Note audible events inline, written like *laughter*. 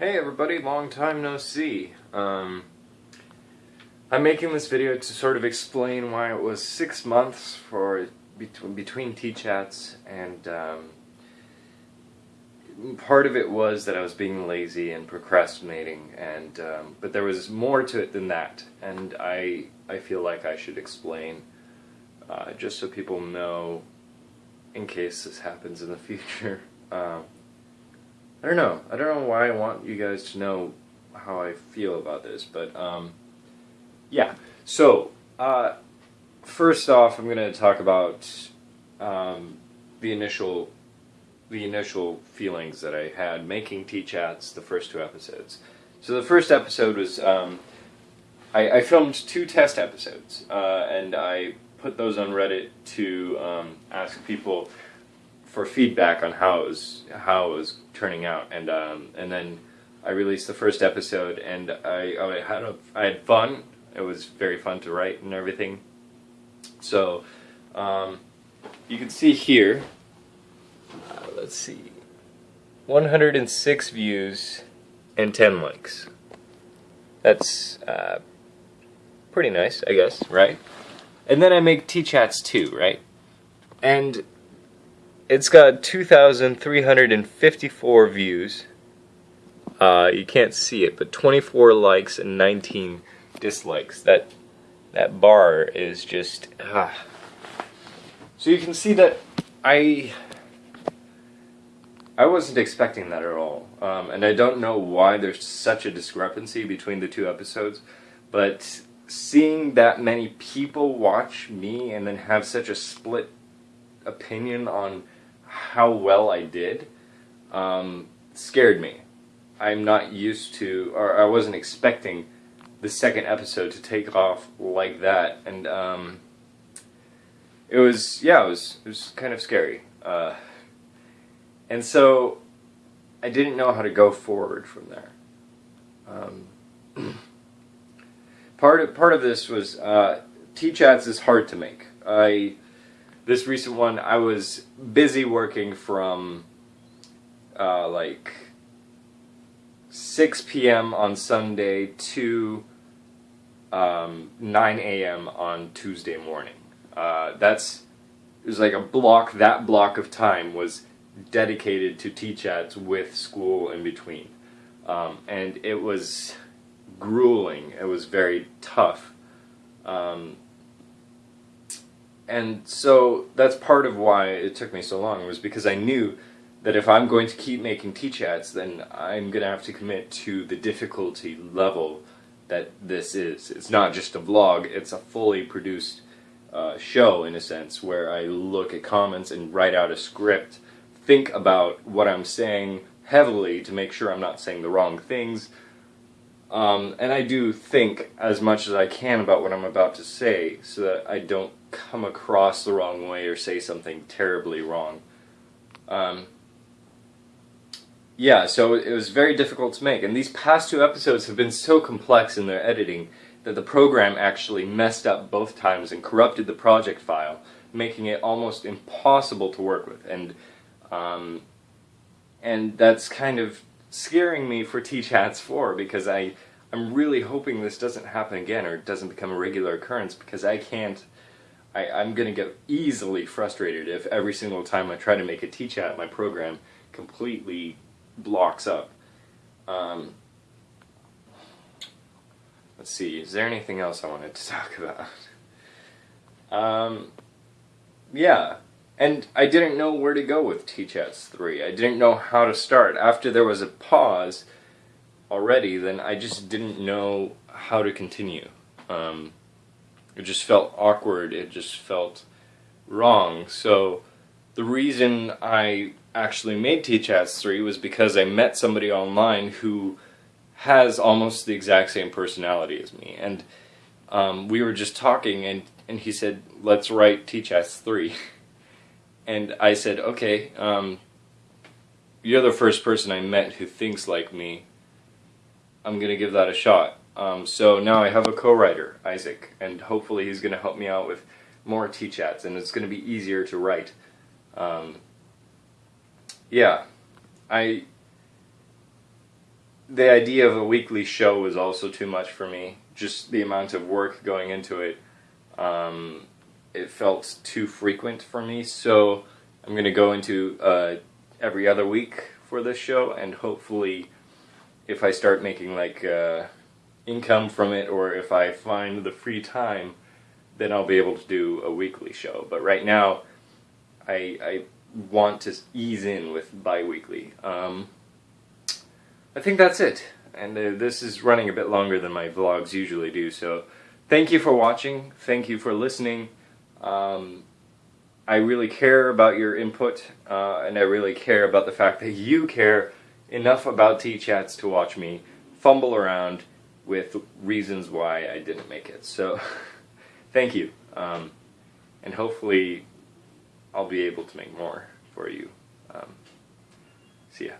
Hey everybody, long time no see. Um, I'm making this video to sort of explain why it was six months for between, between T-chats and um, part of it was that I was being lazy and procrastinating and um, but there was more to it than that and I I feel like I should explain uh, just so people know in case this happens in the *laughs* future. Um, I don't know. I don't know why I want you guys to know how I feel about this, but um, yeah. So uh, first off, I'm going to talk about um, the initial the initial feelings that I had making T-chats the first two episodes. So the first episode was um, I, I, filmed two test episodes, uh, and I put those on Reddit to um, ask people for feedback on how it was how it was turning out, and um, and then I released the first episode, and I I had a, I had fun. It was very fun to write and everything. So um, you can see here. Uh, let's see, 106 views and 10 likes. That's uh, pretty nice, I guess, right? And then I make T-chats two, right? And it's got 2,354 views. Uh, you can't see it, but 24 likes and 19 dislikes. That that bar is just ah. So you can see that I I wasn't expecting that at all, um, and I don't know why there's such a discrepancy between the two episodes, but seeing that many people watch me and then have such a split opinion on how well I did um, scared me. I'm not used to, or I wasn't expecting the second episode to take off like that, and um, it was, yeah, it was, it was kind of scary. Uh, and so I didn't know how to go forward from there. Um, *clears throat* part of part of this was uh, T-chats is hard to make. I this recent one, I was busy working from uh, like 6 p.m. on Sunday to um, 9 a.m. on Tuesday morning. Uh, that's it was like a block. That block of time was dedicated to T-chats with school in between, um, and it was grueling. It was very tough. Um, and so that's part of why it took me so long was because I knew that if I'm going to keep making T-chats, then I'm going to have to commit to the difficulty level that this is. It's not just a vlog, it's a fully produced uh, show in a sense where I look at comments and write out a script, think about what I'm saying heavily to make sure I'm not saying the wrong things, um, and I do think as much as I can about what I'm about to say so that I don't come across the wrong way or say something terribly wrong. Um, yeah, so it was very difficult to make. And these past two episodes have been so complex in their editing that the program actually messed up both times and corrupted the project file, making it almost impossible to work with. And um, and that's kind of scaring me for T-Chats 4 because I, I'm really hoping this doesn't happen again or doesn't become a regular occurrence because I can't I, I'm going to get easily frustrated if every single time I try to make a T-chat, my program completely blocks up. Um, let's see, is there anything else I wanted to *laughs* talk about? Um, yeah, and I didn't know where to go with T-Chats 3. I didn't know how to start. After there was a pause already, then I just didn't know how to continue. Um, it just felt awkward, it just felt wrong. So the reason I actually made T-Chats 3 was because I met somebody online who has almost the exact same personality as me. And um, we were just talking and, and he said, let's write T-Chats 3. *laughs* and I said, okay, um, you're the first person I met who thinks like me. I'm going to give that a shot. Um, so now I have a co-writer, Isaac, and hopefully he's going to help me out with more T-chats, and it's going to be easier to write. Um, yeah, I. the idea of a weekly show was also too much for me. Just the amount of work going into it, um, it felt too frequent for me. So I'm going to go into uh, every other week for this show, and hopefully, if I start making like uh, income from it, or if I find the free time, then I'll be able to do a weekly show. But right now, I, I want to ease in with bi-weekly. Um, I think that's it. And uh, this is running a bit longer than my vlogs usually do, so thank you for watching, thank you for listening. Um, I really care about your input, uh, and I really care about the fact that you care enough about T-Chats to watch me fumble around with reasons why I didn't make it. So, *laughs* thank you. Um, and hopefully I'll be able to make more for you. Um, see ya.